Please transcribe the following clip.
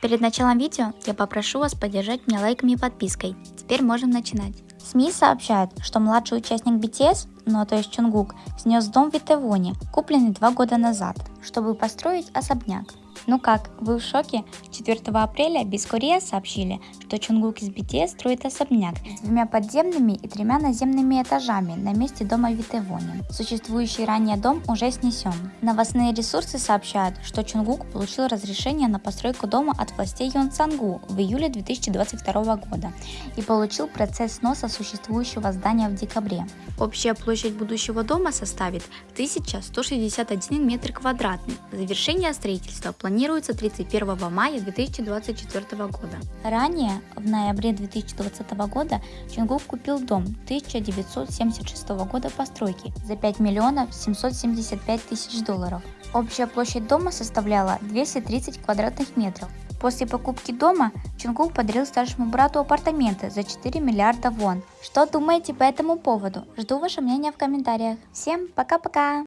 Перед началом видео я попрошу вас поддержать меня лайками и подпиской. Теперь можем начинать. СМИ сообщают, что младший участник BTS, ну то есть Чунгук, снес дом в Итевоне, купленный два года назад, чтобы построить особняк. Ну как, вы в шоке? 4 апреля Без Корея сообщили, что Чунгук из BTS строит особняк с двумя подземными и тремя наземными этажами на месте дома в Итевоне. Существующий ранее дом уже снесен. Новостные ресурсы сообщают, что Чунгук получил разрешение на постройку дома от властей Йонсангу в июле 2022 года и получил процесс сноса существующего здания в декабре. Общая площадь будущего дома составит 1161 метр квадратный. Завершение строительства планируется 31 мая 2024 года. Ранее, в ноябре 2020 года, Чунгук купил дом 1976 года постройки за 5 миллионов 775 тысяч долларов. Общая площадь дома составляла 230 квадратных метров. После покупки дома Чунгук подарил старшему брату апартаменты за 4 миллиарда вон. Что думаете по этому поводу? Жду ваше мнение в комментариях. Всем пока-пока!